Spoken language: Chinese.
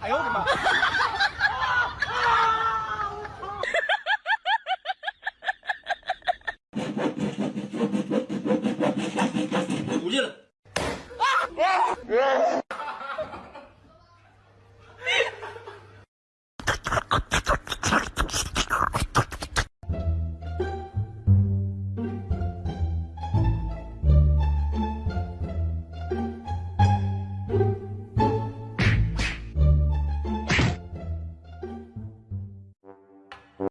哎呦我的妈！出去了。